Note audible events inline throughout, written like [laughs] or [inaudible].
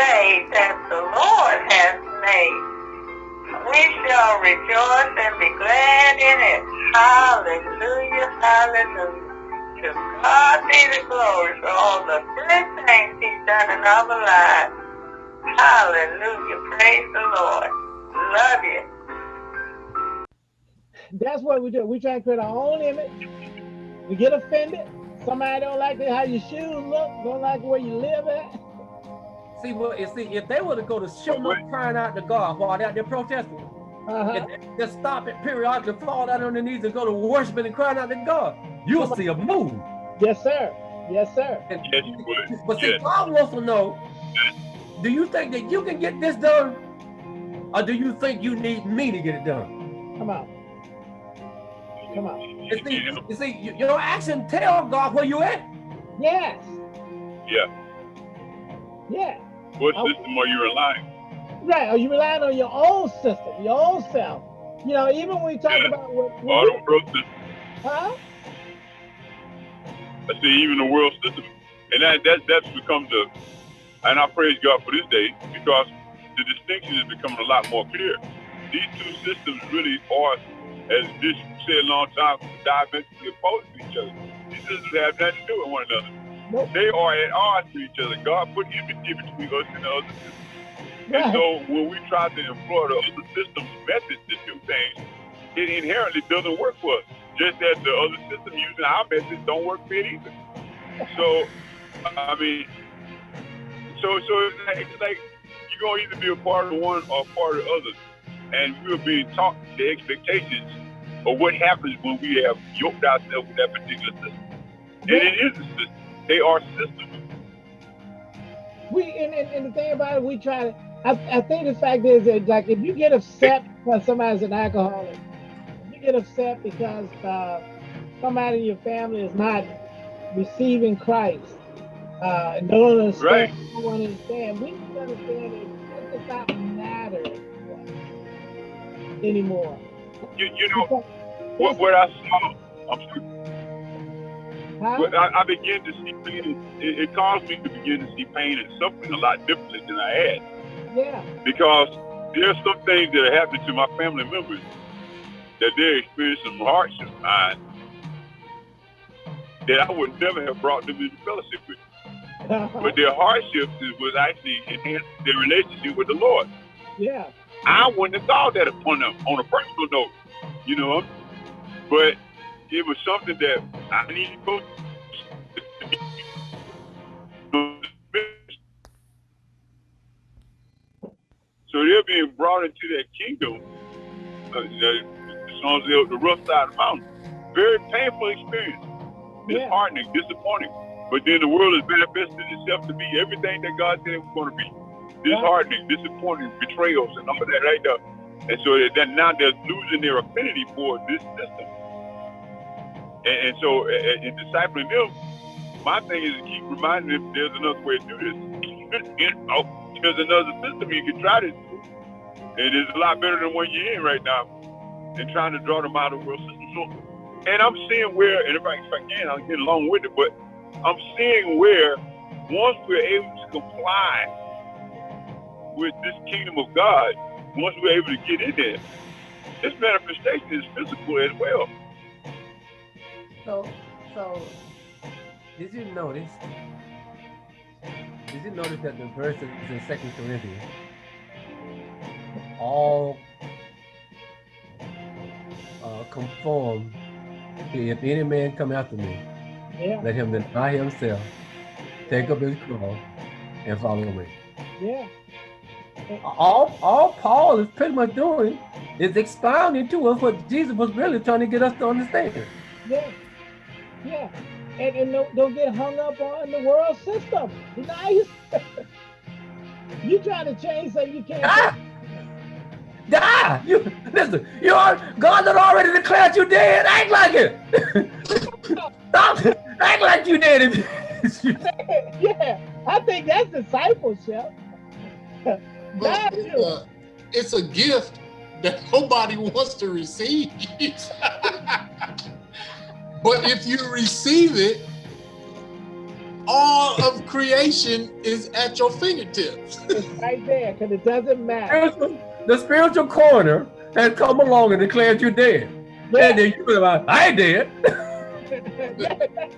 day that the Lord has made. We shall rejoice and be glad in it. Hallelujah, hallelujah. To God be the glory for all the good things he's done in our lives. Hallelujah, praise the Lord. Love you. That's what we do. We try to create our own image. We get offended. Somebody don't like how your shoes look, don't like where you live at. See, well, you see, if they were to go to show up crying out to God while they're out there protesting, uh -huh. and just stop it periodically, fall down on their knees and go to worshiping and crying out to God, you'll see a move. Yes, sir. Yes, sir. And, yes. But see, yes. God wants to know, do you think that you can get this done? Or do you think you need me to get it done? Come on. Come on. You see, you see, your action tell God where you at. Yes. Yeah. Yeah. What oh. system are you relying? Right. Are you relying on your own system, your own self? You know, even when we talk yeah. about what, what All world system. Huh? I say even the world system. And that that that's become the and I praise God for this day because the distinction is becoming a lot more clear. These two systems really are, as this said a long time, diametrically opposed to each other. These systems have nothing to do with one another. Nope. They are at odds with each other. God put enmity between us and the other system. Right. And so when we try to employ the other system's methods to do things, it inherently doesn't work for us. Just as the other system using our methods don't work for it either. So, I mean, so so it's like, it's like you're gonna either be a part of one or a part of the other, and we're being taught the expectations of what happens when we have yoked ourselves with that particular system. And it is a system. They are systems. We and, and, and the thing about it, we try to. I, I think the fact is that like if you get upset because somebody's an alcoholic, if you get upset because uh, somebody in your family is not receiving Christ, uh, and don't understand, right. don't understand. We need to understand that it does not matter anymore. You, you know, what, what I saw, I'm? I, I began to see pain. It, it, caused me to begin to see pain and suffering a lot differently than I had. Yeah. Because there's some things that are happening to my family members that they're experiencing some hardships mine that I would never have brought them into fellowship with. [laughs] but their hardships was actually enhancing their relationship with the Lord. Yeah. I wouldn't have thought that upon them on a personal note, you know. But it was something that I needed to go So they're being brought into that kingdom, uh, the, the, the rough side of the mountain. Very painful experience. Disheartening, yeah. disappointing. But then the world has manifested itself to be everything that God said it was going to be. Disheartening, disappointing, betrayals, and all of that right there. And so that now they're losing their affinity for this system. And, and so in discipling them, my thing is to keep reminding them there's another way to do this. [laughs] you know, there's another system you can try to do. It's a lot better than what you're in right now and trying to draw them out of the world system. So, and I'm seeing where, and if I, if I can, I'll get along with it, but I'm seeing where once we're able to comply with this kingdom of God, once we're able to get in there, this manifestation is physical as well. So, so did you notice? Did you notice that the verses in Second Corinthians all uh, conform to if any man come after me, yeah. Let him deny himself, take up his cross, and follow me. Yeah. All, all Paul is pretty much doing is expounding to us what Jesus was really trying to get us to understand. Yeah. Yeah. And, and don't, don't get hung up on the world system. Deny you [laughs] trying to change something you can't. Ah! Die! You listen, you are God had already declared you dead. Act like it. [laughs] Stop act like you did it. [laughs] yeah, I think that's discipleship. But it's, a, it's a gift that nobody wants to receive. But if you receive it, all of creation is at your fingertips. it's [laughs] right there, because it doesn't matter. The spiritual corner has come along and declared you dead. Yeah. And then you like, I ain't dead. [laughs]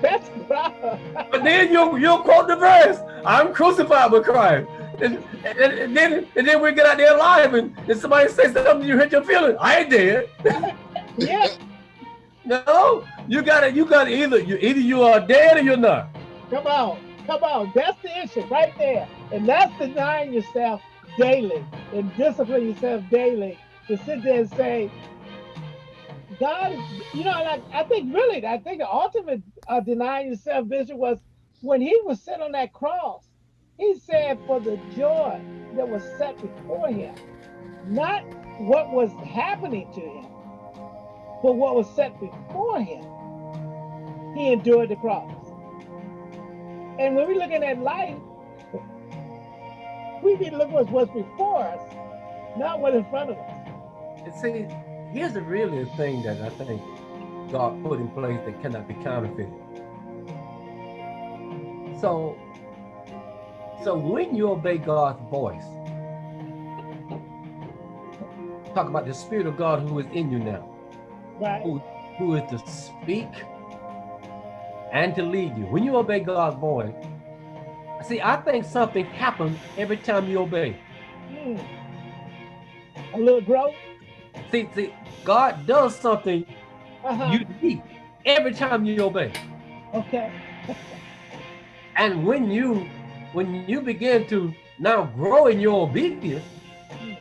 That's the but then you you quote the verse, I'm crucified with Christ. And, and, and, then and then we get out there alive and, and somebody says something you hit your feelings. I ain't dead. [laughs] yeah. No, you gotta you gotta either you either you are dead or you're not. Come on, come on. That's the issue right there. And that's denying yourself daily and discipline yourself daily to sit there and say, God, you know, like I think really, I think the ultimate uh, denying yourself vision was when he was sitting on that cross. He said, for the joy that was set before him, not what was happening to him, but what was set before him, he endured the cross. And when we look at life, we need to look at what's before us, not what's in front of us. And see, here's the really a thing that I think God put in place that cannot be counterfeited. So, so when you obey God's voice, talk about the Spirit of God who is in you now right. who, who is to speak and to lead you. When you obey God's voice, see, I think something happens every time you obey. Mm. A little growth. See, see, God does something uh -huh. unique every time you obey. Okay. [laughs] and when you when you begin to now grow in your obedience, mm.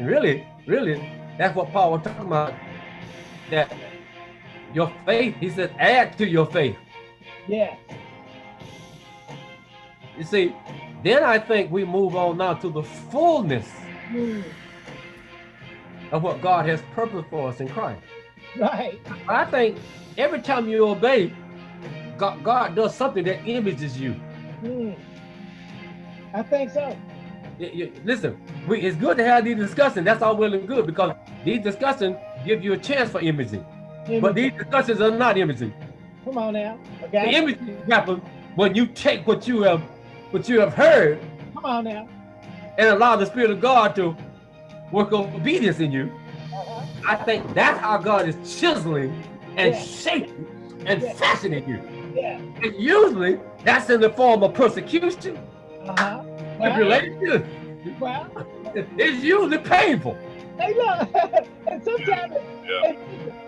really, really, that's what Paul was talking about. That your faith, he said, add to your faith. Yeah. You see, then I think we move on now to the fullness mm. of what God has purposed for us in Christ. Right. I think every time you obey, God, God does something that images you. Mm. I think so listen, we, it's good to have these discussions. That's all well and good because these discussions give you a chance for imaging. imaging. But these discussions are not imaging. Come on now. Okay. The imaging happens when you take what you have what you have heard. Come on now. And allow the Spirit of God to work obedience in you. Uh -huh. I think that's how God is chiseling and yeah. shaping and yeah. fashioning you. Yeah. And usually that's in the form of persecution. Uh-huh tribulation. Well, it's usually painful. Hey, look, [laughs] and sometimes yeah.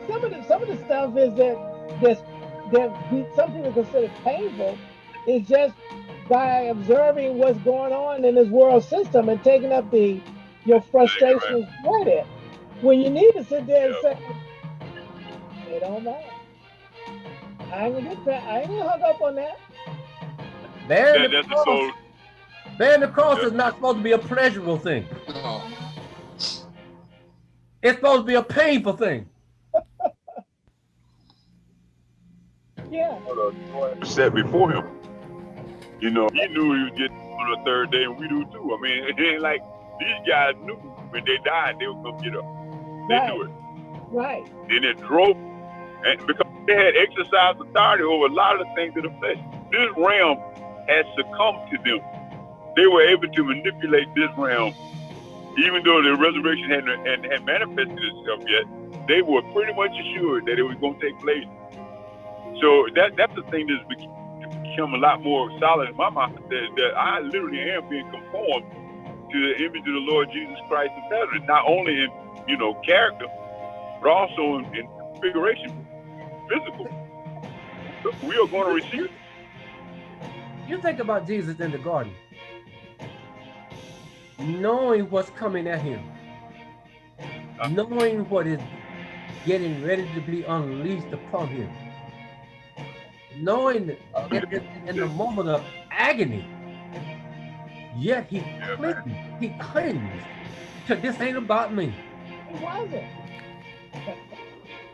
some of the some of the stuff is that that that some people consider painful is just by observing what's going on in this world system and taking up the your frustrations with it. When you need to sit there and say, it don't matter. I ain't gonna get I ain't gonna hung up on that. There, that, that's the soul Bearing the cross is not supposed to be a pleasurable thing. No. It's supposed to be a painful thing. [laughs] yeah. Set before him. You know, he knew he was getting on the third day, and we do too. I mean, [laughs] it ain't like these guys knew when they died they were gonna get up. They right. knew it. Right. Then it drove, and because they had exercised authority over a lot of the things of the flesh, this realm had succumbed to them they were able to manipulate this realm, even though the resurrection hadn't, hadn't, hadn't manifested itself yet. They were pretty much assured that it was going to take place. So that that's the thing that's become a lot more solid in my mind that, that I literally am being conformed to the image of the Lord Jesus Christ of Nazareth, not only in you know character, but also in, in configuration, physical. We are going to receive. You think about Jesus in the garden knowing what's coming at him, knowing what is getting ready to be unleashed upon him, knowing in, in the moment of agony, yet he clings, he clings to this ain't about me. It wasn't.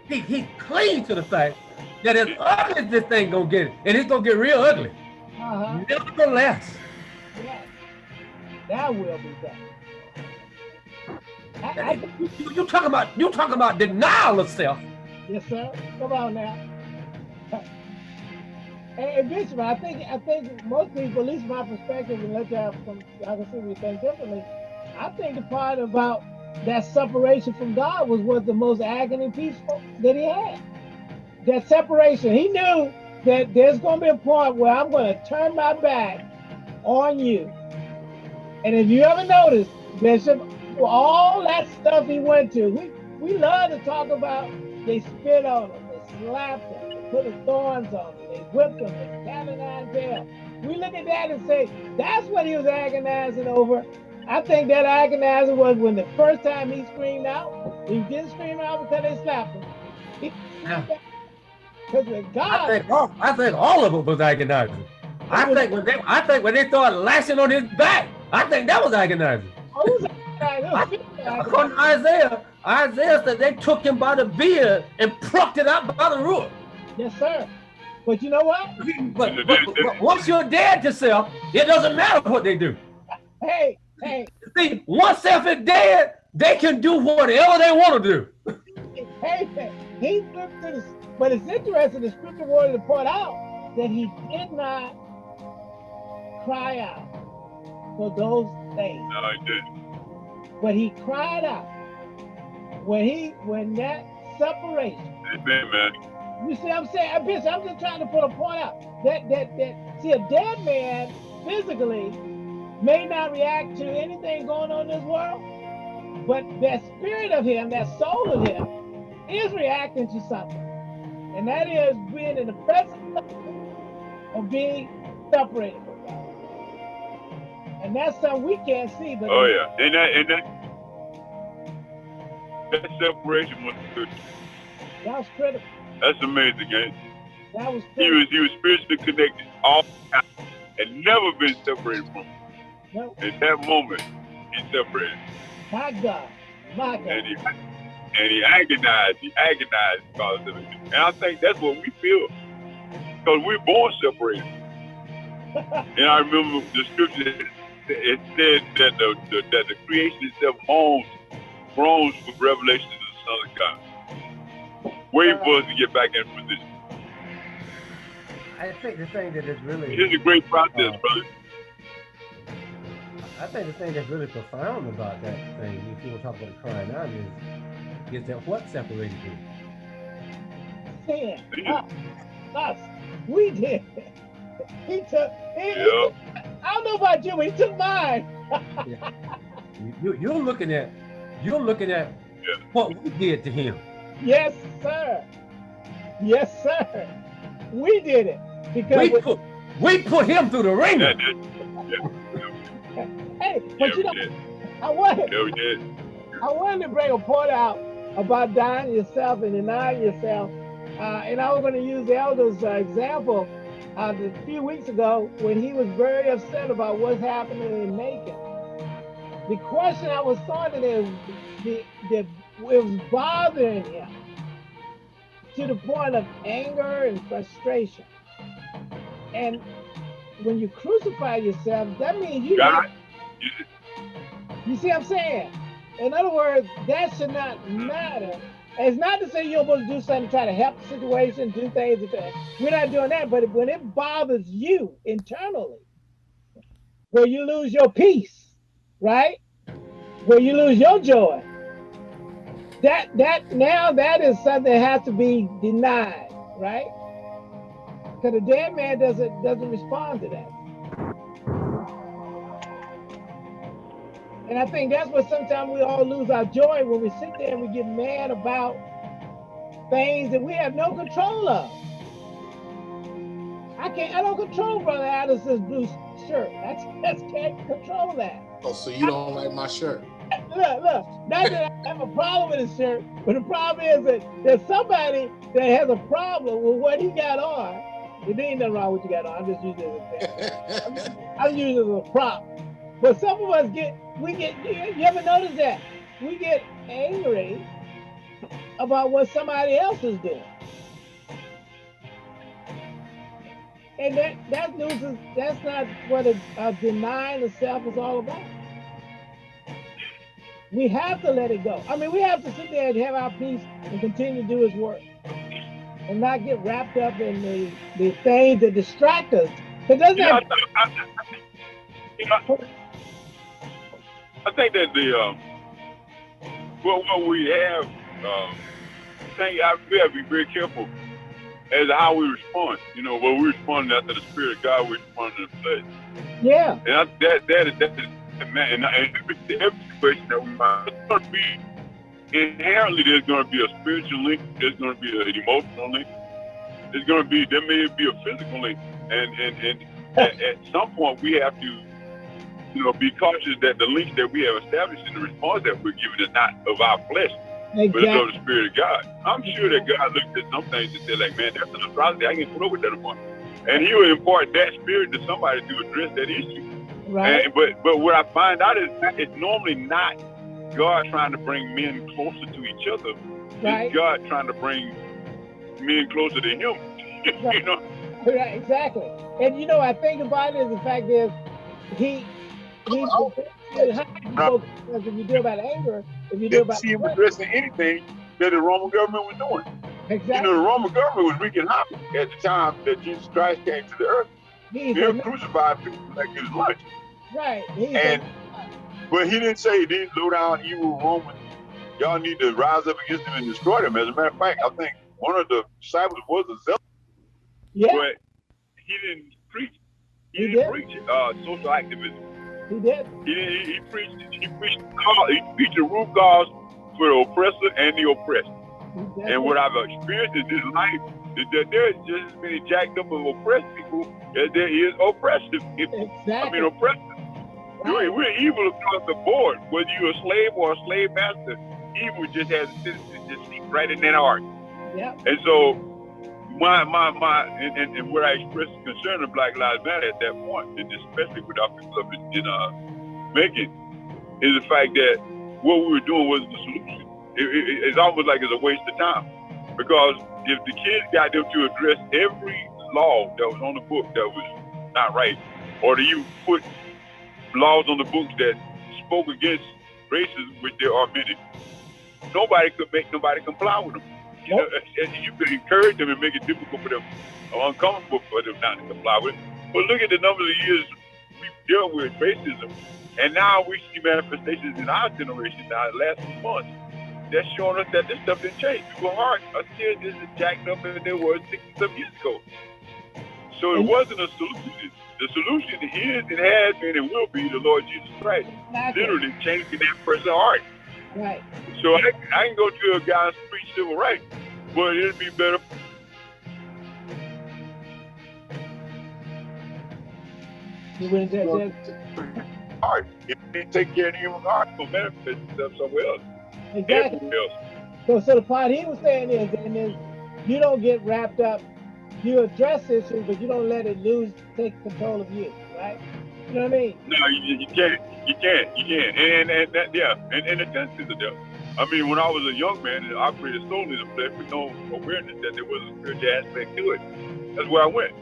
He, he clings to the fact that as ugly as this thing gonna get, and it's gonna get real ugly. Uh -huh. Nevertheless, that will be done. I, I, you, you talking about you talking about denial of self. Yes, sir. Come on now. [laughs] Hey, Bishop, I think I think most people, at least my perspective, and let y'all from I can see we think differently. I think the part about that separation from God was what the most agony peaceful that he had. That separation. He knew that there's going to be a point where I'm going to turn my back on you. And if you ever notice, Bishop, all that stuff he went to, we, we love to talk about they spit on him, they slapped him, they put the thorns on him, they whipped him, they canonized him. We look at that and say, that's what he was agonizing over. I think that agonizing was when the first time he screamed out, he didn't scream out because they slapped him. He because with God, I think all, I think all of it was agonizing. I think when they I think when they started lashing on his back, I think that was agonizing. Oh, [laughs] According to Isaiah, Isaiah said they took him by the beard and plucked it out by the root. Yes, sir. But you know what? But, but, but once you're dead to self, it doesn't matter what they do. Hey, Hey. See, once self is dead, they can do whatever they want to do. Hey, he flipped to the, but it's interesting, the scripture wanted to point out that he did not cry out for those things. No, he didn't. But he cried out when he, when that separation. Amen, man. You see what I'm saying? I'm just trying to put a point out. That, that, that, see, a dead man physically may not react to anything going on in this world, but that spirit of him, that soul of him, is reacting to something. And that is being in the presence of being separated. And that's something we can't see. But oh yeah, and that and that that separation was good. That was critical. That's amazing, man. That was critical. He was he was spiritually connected all the time and never been separated from. Him. Nope. In that moment, he separated. My God. My God. And he, and he agonized. He agonized because of it. And I think that's what we feel. Because we're born separated. [laughs] and I remember the scripture, it said that the, the, that the creation itself moans, groans with revelation of the Son of God. Wait for us to get back in position. I think the thing that is really... It's a great process, uh, brother. I think the thing that's really profound about that thing, if you want to talk about crying out, is is that what separated you? Sin. Us. us. We did. [laughs] He took. He, yeah. I don't know about you, but he took mine. yeah. [laughs] you, you're looking at. You're looking at yeah. what we did to him. Yes, sir. Yes, sir. We did it because we put we put him through the ringer. Yeah, Hey, but yeah, you know, I wanted, yeah, we did. I wanted to bring a point out about dying yourself and denying yourself. Uh, and I was going to use the elder's uh, example uh, a few weeks ago when he was very upset about what's happening in Macon. The question I was starting is, the, the, it was bothering him to the point of anger and frustration. And when you crucify yourself, that means you God, you see what I'm saying? In other words, that should not matter. it's not to say you're supposed to do something to try to help the situation, do things. We're not doing that. But when it bothers you internally, where you lose your peace, right? Where you lose your joy, that that now that is something that has to be denied, right? Because a dead man doesn't doesn't respond to that. And I think that's what sometimes we all lose our joy when we sit there and we get mad about things that we have no control of. I can't, I don't control Brother Addison's blue shirt. That's, [laughs] that's can't control that. Oh, so you don't like my shirt? Look, look, not that I have a problem with his shirt, but the problem is that there's somebody that has a problem with what he got on. There ain't nothing wrong with what you got on. I'm just using it as a, [laughs] I'm, I'm using it as a prop. But some of us get, we get, you ever notice that? We get angry about what somebody else is doing. And that, that news is, that's not what a, a denying the self is all about. We have to let it go. I mean, we have to sit there and have our peace and continue to do his work. and not get wrapped up in the, the things that distract us. It doesn't have, I, I, you know, I think that the um, well, what we have, um, I think I, we have to be very careful as to how we respond. You know, when we respond after the Spirit of God, we respond to the flesh. Yeah. And I, that that is that is man, and, and every situation that we find, it's going to be inherently there's going to be a spiritual link, there's going to be an emotional link, there's going to be there may be a physical link, and and and at, at some point we have to you know, be cautious that the link that we have established in the response that we're giving is not of our flesh, exactly. but it's of the Spirit of God. I'm sure that God looked at some things and said, like, man, that's an atrocity. I can put up with that anymore. And he will impart that spirit to somebody to address that issue. Right. And, but but what I find out is it's normally not God trying to bring men closer to each other. Right. It's God trying to bring men closer to him. [laughs] Right. you know? Right, exactly. And you know, I think about it is the fact is he he's oh. because if you deal about anger, if you deal about see him addressing anything that the Roman government was doing. Exactly. You know, the Roman government was wreaking havoc at the time that Jesus Christ came to the earth. He's they crucified people like his lunch. Right. He's and but he didn't say these low down evil Romans, y'all need to rise up against them and destroy them. As a matter of fact, I think one of the disciples was a zealot. Yeah. But he didn't preach. He, he didn't did. preach uh, social activism. He did. He, he, he preached. He preached. He preached the root cause for the oppressor and the oppressed. And what I've experienced in this life is that there's just as many jacked up of oppressed people as there is oppressive people. Exactly. I mean, oppressive. Right. We're, evil across the board. Whether you're a slave or a slave master, evil just has a tendency to just seep right in that heart. Yeah. And so my my my and, and, and where I expressed concern of Black Lives Matter at that point, and especially with our people up in, in uh, Macon, is the fact that what we were doing wasn't the solution. It, it, it's almost like it's a waste of time because if the kids got them to address every law that was on the book that was not right, or do you put laws on the books that spoke against racism, which there are many, nobody could make nobody comply with them. You, know, you could encourage them and make it difficult for them, or uncomfortable for them not to comply with it. But look at the number of years we've dealt with racism, and now we see manifestations in our generation now, the last few months, that's showing us that this stuff didn't change. People hearts are still just as jacked up as they were 60 some years ago. So it wasn't a solution. The solution is and has been and will be the Lord Jesus Christ. Literally changing that person's heart. Right. So I, I can go to a guy and preach civil rights, but it'd be better. You wouldn't take that. Heart. If they take care of the human heart, will benefit themselves somewhere else. Exactly. So, so the part he was saying is, and is you don't get wrapped up. You address issues, but you don't let it lose, take control of you, right? You know what I mean? No, you, you can't. You can't. You can't. And, and that, yeah, and, and the test is the devil. I mean, when I was a young man I operated solely in the flesh with no awareness that there was a spiritual aspect to it, that's where I went.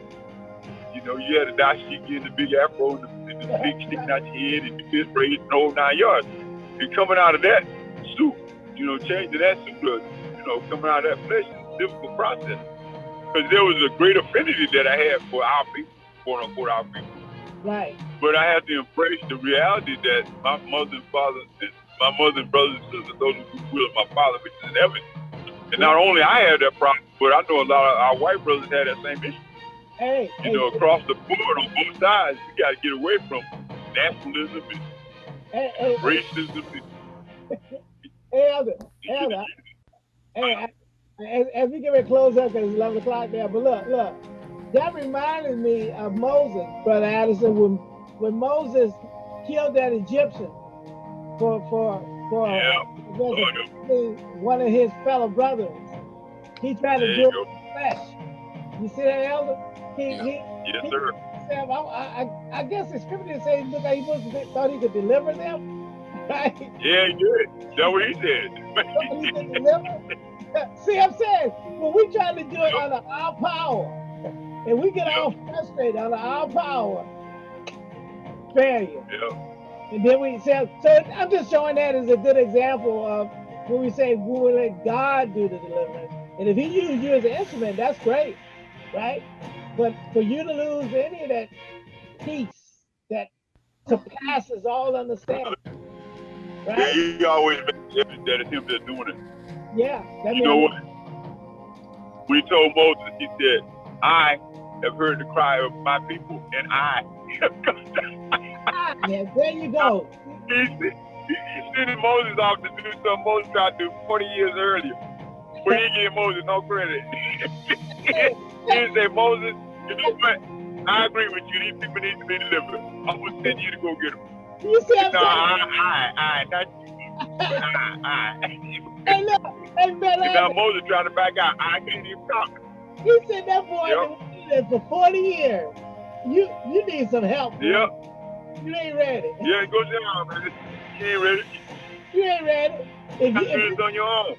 You know, you had a dashiki and the big afro and the, and the big [laughs] sticking out your head and the fist braid and the whole nine yards. And coming out of that suit, you know, changing that suit, you know, coming out of that flesh is a difficult process. Because there was a great affinity that I had for our people, quote unquote, our people. Right. But I had to embrace the reality that my mother and father and my mother and brothers and sisters, those who will my father, which is in heaven. And not only I had that problem, but I know a lot of our white brothers had that same issue. Hey, you know, across the board on both sides, we got to get away from nationalism and hey, hey, racism. And, hey, Elder, Elder, hey, uh, as, as we get ready to close up, it's 11 o'clock there, but look, look, that reminded me of Moses, Brother Addison, when, when Moses killed that Egyptian for for for one of his fellow brothers. He tried to do it flesh. You see that, Elder? He, yeah. he, yes, he, sir. Said, I, I, I guess the scripture says look like he was, thought he could deliver them. [laughs] Right? Yeah, he did. That's what he said. he could deliver. [laughs] See, I'm saying when we try to do it under our power, and we get all frustrated under our power, failure. Yeah. And then we say, so I'm just showing that as a good example of when we say we will let God do the deliverance. And if he used you as an instrument, that's great, right? But for you to lose any of that peace that surpasses all understanding, right? Yeah, he always that it's him that's doing it. Yeah. you know what? We told Moses, he said, I have heard the cry of my people, and I have come down. Yeah, there you go. He, he, sent Moses off to do something Moses tried to do 40 years earlier. But he gave Moses no credit. [laughs] he said, Moses, you know what? I agree with you. These people need to be delivered. I'm going to send you to go get them. You said, no, I, I, I, not you. I, I. [laughs] Hey, look. Hey, man, now Moses trying to back out. I can't even talk. You said that boy yep. for 40 years. You you need some help. Yep. You ain't ready. Yeah, go down, man. You ain't ready. You ain't ready. If you, if it's on your own.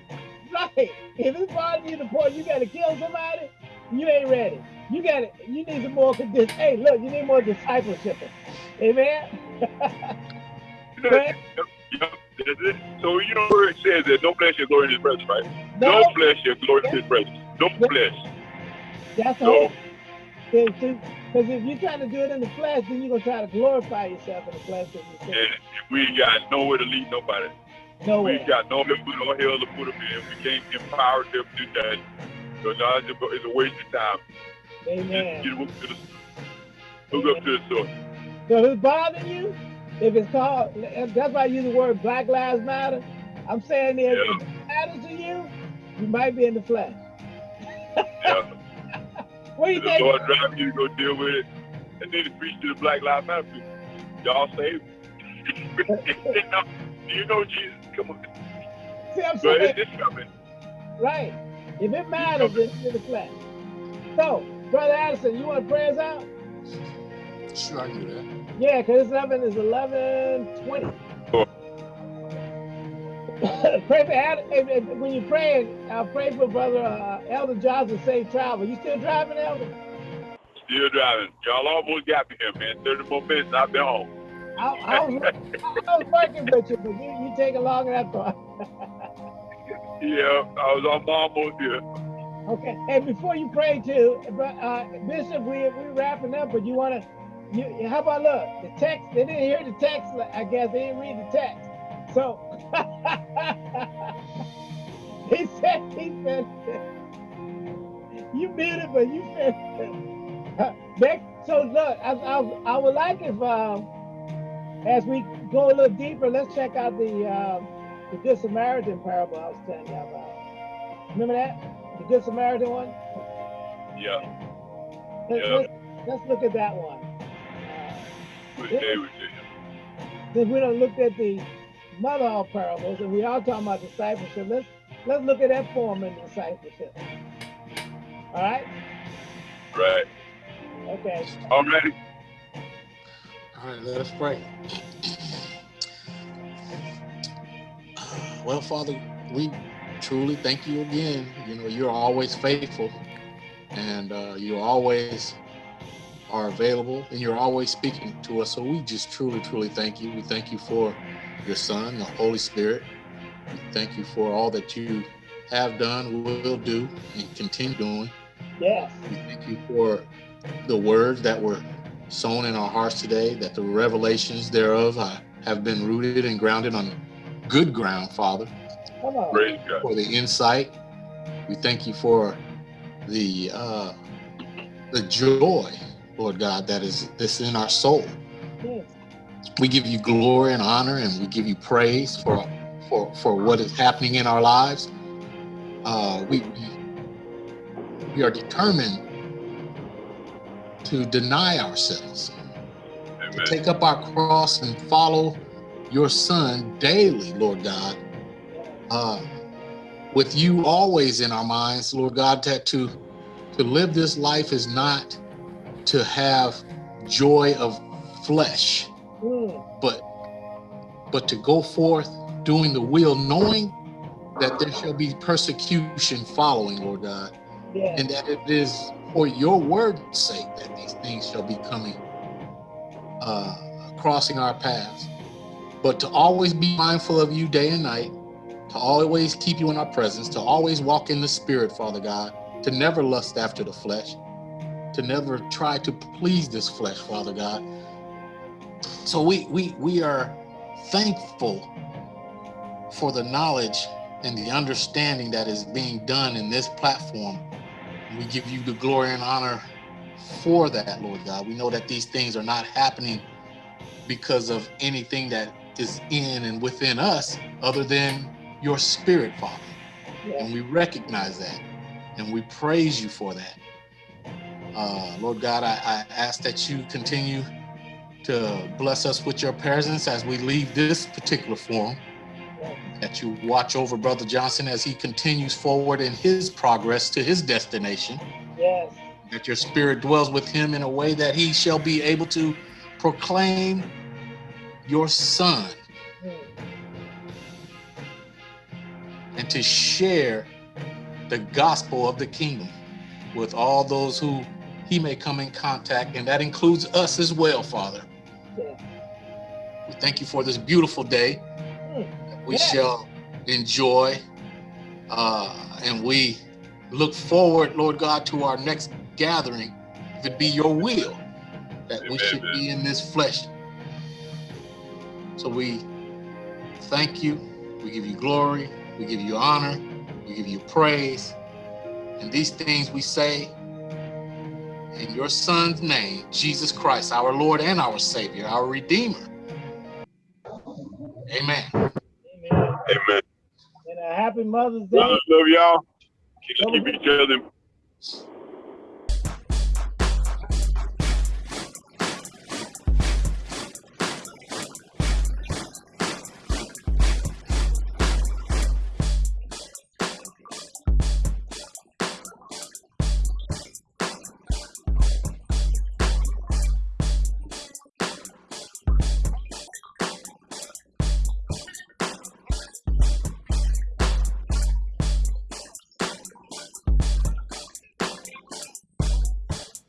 Right. If it's bothering you to the point you got to kill somebody, you ain't ready. You got to. You need some more. This. Hey, look, you need more discipleship. Amen. [laughs] you know, so you know where it says that no flesh shall glory in his presence, right? No, no flesh shall glory in his presence. No flesh. That's all. Because if you're trying to do it in the flesh, then you're gonna try to glorify yourself in the flesh. And we got nowhere to lead nobody. Nowhere. We got nowhere to put no hell to put them in. We can't empower them to do that. So now it's a waste of time. Amen. Just get to the, hook up to the source. So if it's bothering you, if it's called, that's why I use the word Black Lives Matter. I'm saying if, yeah. if it matters to you, you might be in the flesh. yeah. [laughs] what do you the think? Lord drive you to go deal with it. And then to preach to the Black Lives Matter people. Y'all saved. [laughs] Do you know Jesus? Come on. See, I'm saying, but it's coming. Right. If it matters, it's in the flesh. So, Brother Addison, you want to pray us out? Sure, I do that. Yeah, because it's 11 is 1120. Oh. [laughs] pray for Adam, when you pray, I'll pray for Brother uh, Elder Johnson safe travel. You still driving, Elder? Still driving. Y'all almost got me here, man. 30 more minutes, I'll be home. I, I, was, [laughs] I was working with you, but you, you taking longer than I thought. [laughs] yeah, I was on almost here. Okay, and before you pray too, uh, Bishop, we we wrapping up, but you want to, you how about look the text? They didn't hear the text. I guess they didn't read the text. So [laughs] he said, he said, you muted, but you said. [laughs] next, so look, I, I, I would like if. Um, as we go a little deeper, let's check out the um, the Good Samaritan parable I was telling you about. Remember that? The Good Samaritan one? Yeah. Let's, yeah. Let's, let's look at that one. Uh, since we don't look at the mother of parables, and we are talking about discipleship, let's let's look at that form in discipleship. All right? Right. Okay. All ready? All right, let us pray. Well, Father, we truly thank you again. You know, you're always faithful and uh, you always are available and you're always speaking to us. So we just truly, truly thank you. We thank you for your Son, the Holy Spirit. We thank you for all that you have done, will do, and continue doing. Yes. We thank you for the words that were sown in our hearts today, that the revelations thereof uh, have been rooted and grounded on good ground, Father. Come on. For the insight, we thank you for the uh, the joy, Lord God, that is this in our soul. We give you glory and honor, and we give you praise for for for what is happening in our lives. Uh, we we are determined to deny ourselves, Amen. to take up our cross and follow your son daily, Lord God. Uh, with you always in our minds, Lord God, that to, to live this life is not to have joy of flesh, mm. but but to go forth doing the will, knowing that there shall be persecution following, Lord God, yeah. and that it is for your word's sake that these things shall be coming, uh, crossing our paths. But to always be mindful of you day and night, to always keep you in our presence, to always walk in the spirit, Father God, to never lust after the flesh, to never try to please this flesh, Father God. So we we we are thankful for the knowledge and the understanding that is being done in this platform. We give you the glory and honor for that, Lord God. We know that these things are not happening because of anything that is in and within us other than your spirit, Father. Yeah. And we recognize that and we praise you for that. Uh, Lord God, I, I ask that you continue to bless us with your presence as we leave this particular forum that you watch over Brother Johnson as he continues forward in his progress to his destination. Yes. That your spirit dwells with him in a way that he shall be able to proclaim your son mm. and to share the gospel of the kingdom with all those who he may come in contact, and that includes us as well, Father. Yeah. We thank you for this beautiful day we yes. shall enjoy. Uh, and we look forward, Lord God, to our next gathering, if it be your will, that Amen. we should be in this flesh. So we thank you, we give you glory, we give you honor, we give you praise. And these things we say in your son's name, Jesus Christ, our Lord and our Savior, our Redeemer. Amen. Amen. And a happy Mother's Day. love y'all. Keep, keep each other